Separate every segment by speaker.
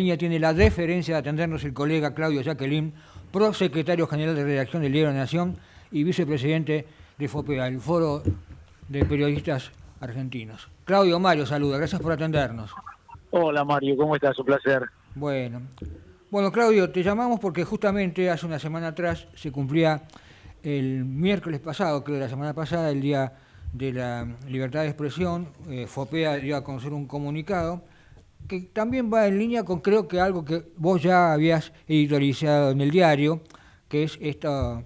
Speaker 1: línea tiene la deferencia de atendernos el colega Claudio Jacqueline, prosecretario general de redacción del Diario de Nación y vicepresidente de FOPEA, el Foro de Periodistas Argentinos. Claudio Mario, saluda, gracias por atendernos.
Speaker 2: Hola Mario, ¿cómo estás? Un placer.
Speaker 1: Bueno, bueno Claudio, te llamamos porque justamente hace una semana atrás se cumplía el miércoles pasado, creo la semana pasada, el Día de la Libertad de Expresión, eh, FOPEA dio a conocer un comunicado que también va en línea con creo que algo que vos ya habías editorializado en el diario, que es esta,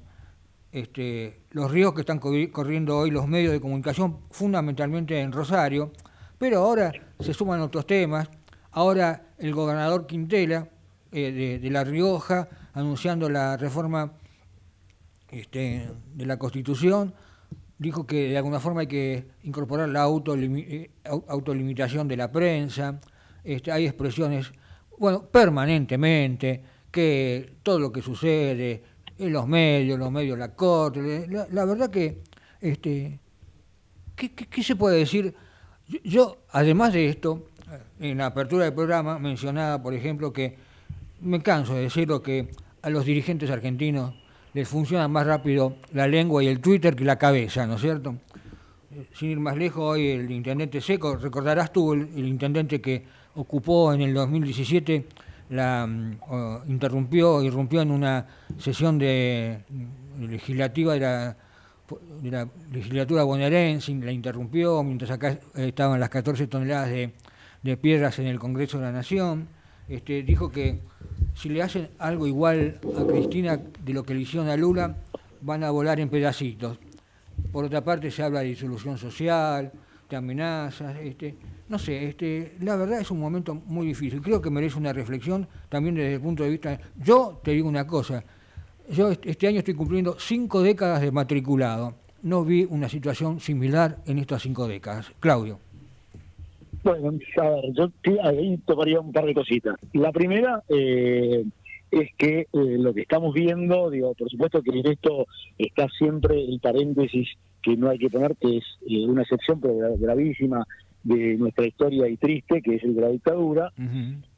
Speaker 1: este, los ríos que están corriendo hoy los medios de comunicación, fundamentalmente en Rosario, pero ahora se suman otros temas. Ahora el gobernador Quintela eh, de, La Rioja anunciando la reforma este, de la Constitución, dijo que de alguna forma hay que incorporar la eh, autolimitación de la prensa. Este, hay expresiones, bueno, permanentemente, que todo lo que sucede en los medios, los medios, la corte, la, verdad que, este, ¿qué, se puede decir? Yo, además de esto, en la apertura del programa mencionaba, por ejemplo, que me canso de decirlo que a los dirigentes argentinos les funciona más rápido la lengua y el Twitter que la cabeza, ¿no es cierto? Sin ir más lejos, hoy el intendente Seco, recordarás tú el intendente que ocupó en el 2017, la mm, interrumpió, irrumpió en una sesión de, legislativa de la, de la legislatura bonaerense, la interrumpió mientras acá estaban las 14 toneladas de, piedras en el Congreso de la Nación. Este, dijo que si le hacen algo igual a Cristina de lo que le hicieron a Lula, van a volar en pedacitos. Por otra parte se habla de disolución social, de amenazas, este, no sé, este, la verdad es un momento muy difícil. Creo que merece una reflexión también desde el punto de vista. Yo te digo una cosa, yo este año estoy cumpliendo cinco décadas de matriculado. No vi una situación similar en estas cinco décadas. Claudio.
Speaker 2: Bueno, a ver, yo ahí tomaría un par de cositas. La primera eh, es que eh, lo que estamos viendo, digo, por supuesto que en esto está siempre el paréntesis que no hay que poner, que es eh, una excepción pero gravísima de nuestra historia y triste, que es el de la dictadura,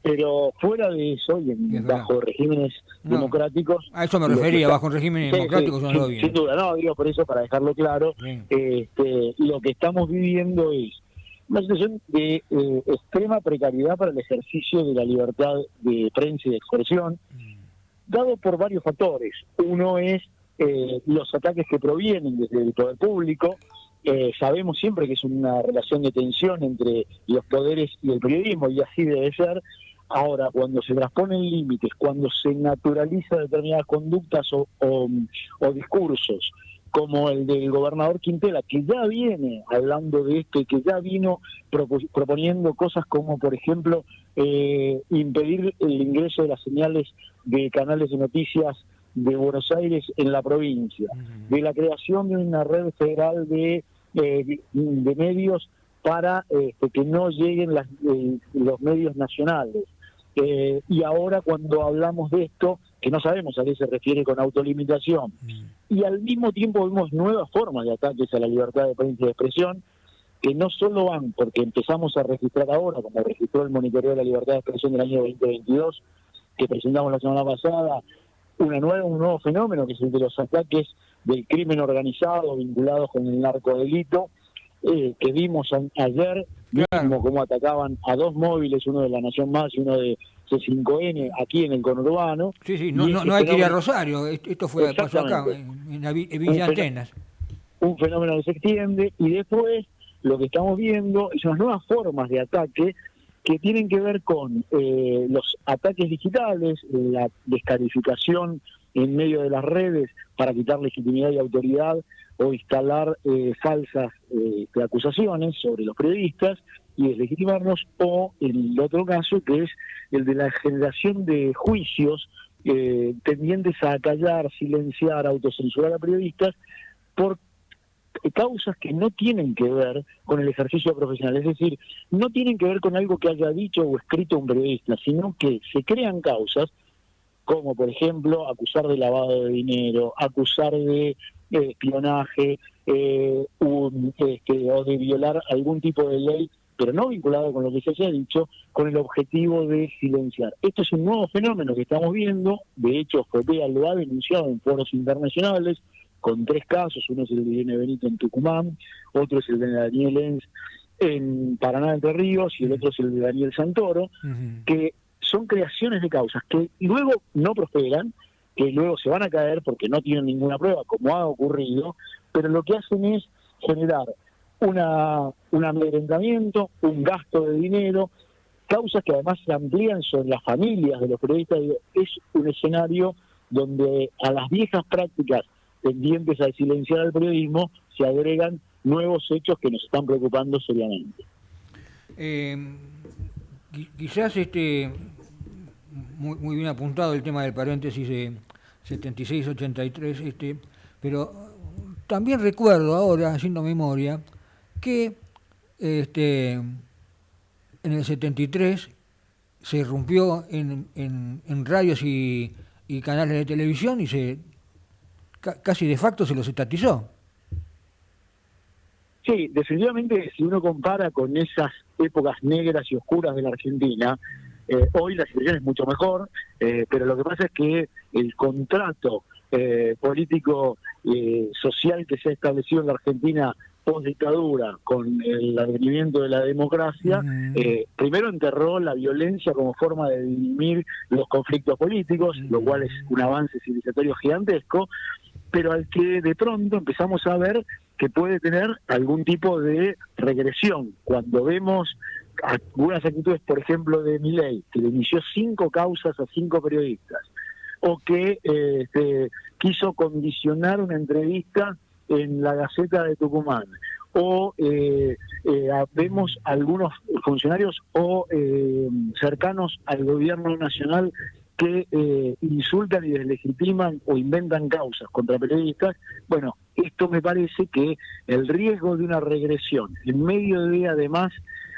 Speaker 2: pero fuera de eso, y bajo regímenes democráticos...
Speaker 1: A eso me refería, bajo regímenes democráticos
Speaker 2: sin, sin, duda, no, digo por eso, para dejarlo claro, este, lo que estamos viviendo es una situación de eh, extrema precariedad para el ejercicio de la libertad de prensa y de expresión, mm. dado por varios factores. Uno es eh, los ataques que provienen desde el poder público, eh, sabemos siempre que es una relación de tensión entre los poderes y el periodismo, y así debe ser. Ahora, cuando se transponen límites, cuando se naturaliza determinadas conductas o, discursos, como el del gobernador Quintela, que ya viene hablando de esto y que ya vino proponiendo cosas como, por ejemplo, eh, impedir el ingreso de las señales de canales de noticias de Buenos Aires en la provincia, de la creación de una red federal de de, medios para este, que no lleguen las, eh, los medios nacionales. Eh, y ahora cuando hablamos de esto, que no sabemos a qué se refiere con autolimitación, mm. y al mismo tiempo vemos nuevas formas de ataques a la libertad de prensa y de expresión, que no solo van porque empezamos a registrar ahora, como registró el monitoreo de la libertad de expresión del año 2022, que presentamos la semana pasada, una nueva, un nuevo fenómeno que es el de los ataques del crimen organizado vinculados con el narcodelito, eh, que vimos ayer, mismo cómo atacaban a dos móviles, uno de la Nación Más y uno de C5N, aquí en el conurbano.
Speaker 1: Sí, sí, no, no, hay que ir a Rosario, esto fue pasó acá, en, Villa Antenas.
Speaker 2: Un fenómeno que se extiende y después lo que estamos viendo unas nuevas formas de ataque que tienen que ver con eh, los ataques digitales, la descalificación en medio de las redes para quitar legitimidad y autoridad o instalar eh, falsas eh, acusaciones sobre los periodistas y deslegitimarnos, o el otro caso que es el de la generación de juicios tendientes a callar, silenciar, autocensurar a periodistas por causas que no tienen que ver con el ejercicio profesional, es decir, no tienen que ver con algo que haya dicho o escrito un periodista, sino que se crean causas como por ejemplo acusar de lavado de dinero, acusar de espionaje eh, este, o de violar algún tipo de ley pero no vinculado con lo que se haya dicho, con el objetivo de silenciar. Esto es un nuevo fenómeno que estamos viendo, de hecho FOPEA lo ha denunciado en foros internacionales, con tres casos, uno es el de Irene Benito en Tucumán, otro es el de Daniel Enz en Paraná Entre Ríos y el otro es el de Daniel Santoro, que son creaciones de causas que luego no prosperan, que luego se van a caer porque no tienen ninguna prueba, como ha ocurrido, pero lo que hacen es generar una, un amedrentamiento, un gasto de dinero, causas que además se amplían sobre las familias de los periodistas. Es un escenario donde a las viejas prácticas tendientes a silenciar al periodismo se agregan nuevos hechos que nos están preocupando seriamente.
Speaker 1: Eh, quizás este muy, muy, bien apuntado el tema del paréntesis de 76-83, este, pero también recuerdo ahora, haciendo memoria, que este, en el 73 se rompió en, en, radios y, canales de televisión y se casi de facto se los estatizó.
Speaker 2: Sí, definitivamente si uno compara con esas épocas negras y oscuras de la Argentina, eh, hoy la situación es mucho mejor, eh, pero lo que pasa es que el contrato eh, político social que se ha establecido en la Argentina post dictadura con el advenimiento de la democracia, primero enterró la violencia como forma de dirimir los conflictos políticos, lo cual es un avance civilizatorio gigantesco, pero al que de pronto empezamos a ver que puede tener algún tipo de regresión. Cuando vemos algunas actitudes, por ejemplo, de Miley, que le inició cinco causas a cinco periodistas, o que eh, este, quiso condicionar una entrevista en la Gaceta de Tucumán, o eh, eh, vemos algunos funcionarios o cercanos al gobierno nacional que insultan y deslegitiman o inventan causas contra periodistas, bueno, esto me parece que el riesgo de una regresión en medio de además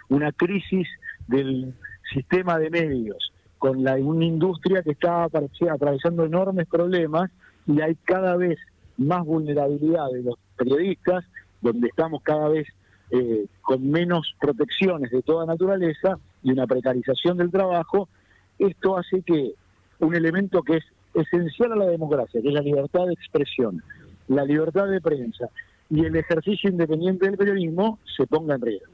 Speaker 2: una crisis del sistema de medios, con la, una industria que está atravesando enormes problemas y hay cada vez más vulnerabilidad de los periodistas, donde estamos cada vez eh, con menos protecciones de toda naturaleza y una precarización del trabajo, esto hace que un elemento que es esencial a la democracia, que es la libertad de expresión, la libertad de prensa y el ejercicio independiente del periodismo, se ponga en riesgo.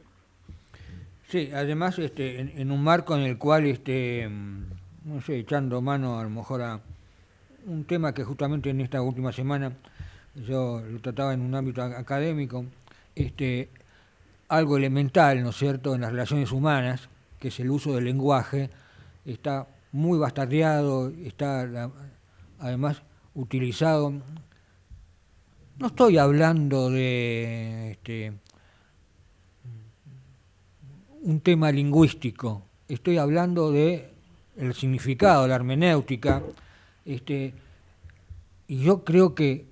Speaker 1: Sí, además este, en, un marco en el cual, este, mm, no sé, echando mano a lo mejor a un tema que justamente en esta última semana yo lo trataba en un ámbito académico, este, algo elemental, ¿no es cierto?, en las relaciones humanas, que es el uso del lenguaje, está muy bastardeado, está además utilizado. No estoy hablando de este, un tema lingüístico, estoy hablando de el significado, la hermenéutica, este, y yo creo que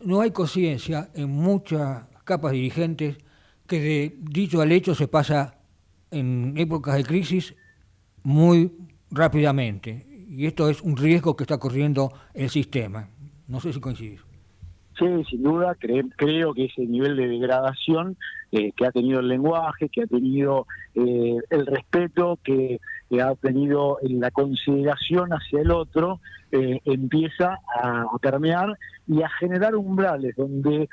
Speaker 1: no hay conciencia en muchas capas dirigentes que de dicho al hecho se pasa en épocas de crisis muy rápidamente. Y esto es un riesgo que está corriendo el sistema. No sé si coincidís.
Speaker 2: Sí, sin duda, creo que ese nivel de degradación eh, que ha tenido el lenguaje, que ha tenido eh, el respeto, que, ha tenido la consideración hacia el otro, eh, empieza a, permear y a generar umbrales donde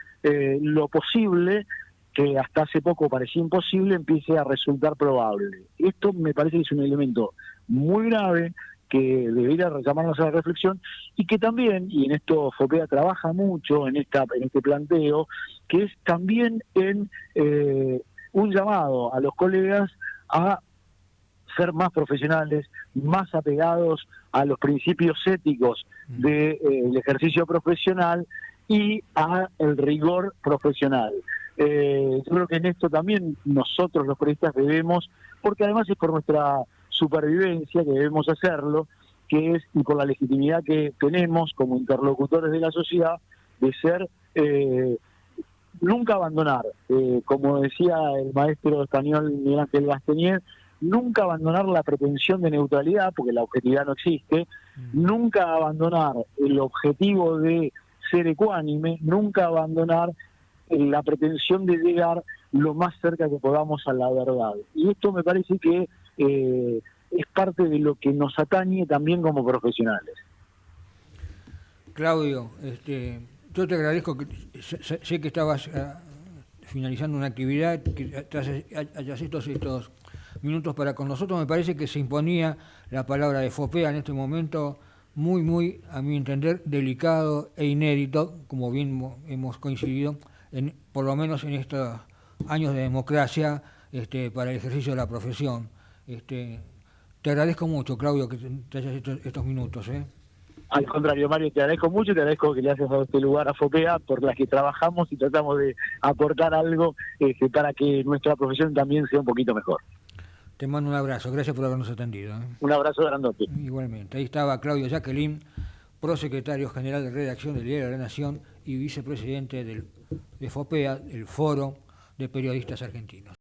Speaker 2: lo posible que hasta hace poco parecía imposible empiece a resultar probable. Esto me parece que es un elemento muy grave que debería llamarnos a la reflexión y que también, y en esto Fopea trabaja mucho en, esta, en este planteo, que es también en eh, un llamado a los colegas a ser más profesionales, más apegados a los principios éticos del mm. eh, ejercicio profesional y a el rigor profesional. Eh, yo creo que en esto también nosotros los periodistas debemos, porque además es por nuestra supervivencia que debemos hacerlo, que es, y por la legitimidad que tenemos como interlocutores de la sociedad, de ser, eh, nunca abandonar, eh, como decía el maestro español Miguel Ángel nunca abandonar la pretensión de neutralidad, porque la objetividad no existe, mm. nunca abandonar el objetivo de ser ecuánime, nunca abandonar la pretensión de llegar lo más cerca que podamos a la verdad. Y esto me parece que eh, es parte de lo que nos atañe también como profesionales.
Speaker 1: Claudio, este, yo te agradezco, que sé, que estabas eh, finalizando una actividad, que hayas estos, estos minutos para con nosotros. Me parece que se imponía la palabra de FOPEA en este momento muy, muy, a mi entender, delicado e inédito, como bien hemos coincidido, en, por lo menos en estos años de democracia este, para el ejercicio de la profesión. Este, te agradezco mucho, Claudio, que te hayas hecho estos minutos. ¿eh?
Speaker 2: Al contrario, Mario, te agradezco mucho, te agradezco que le dado este lugar a FOPEA, por las que trabajamos y tratamos de aportar algo este, para que nuestra profesión también sea un poquito mejor.
Speaker 1: Te mando un abrazo, gracias por habernos atendido. ¿eh?
Speaker 2: Un abrazo grandote.
Speaker 1: Igualmente. Ahí estaba Claudio Jacqueline, prosecretario general de redacción del Diario de la Nación y vicepresidente del, de FOPEA, el Foro de Periodistas Argentinos.